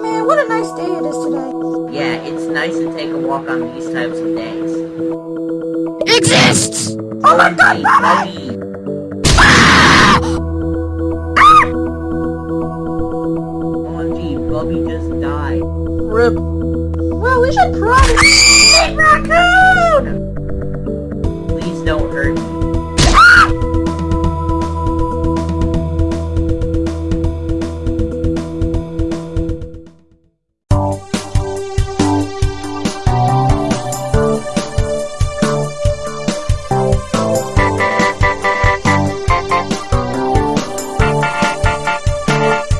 Man, what a nice day it is today. Yeah, it's nice to take a walk on these types of days. Exists! Oh my god, Bobby! OMG, Bobby just died. Rip. Well, we should probably... Hey, Raccoon!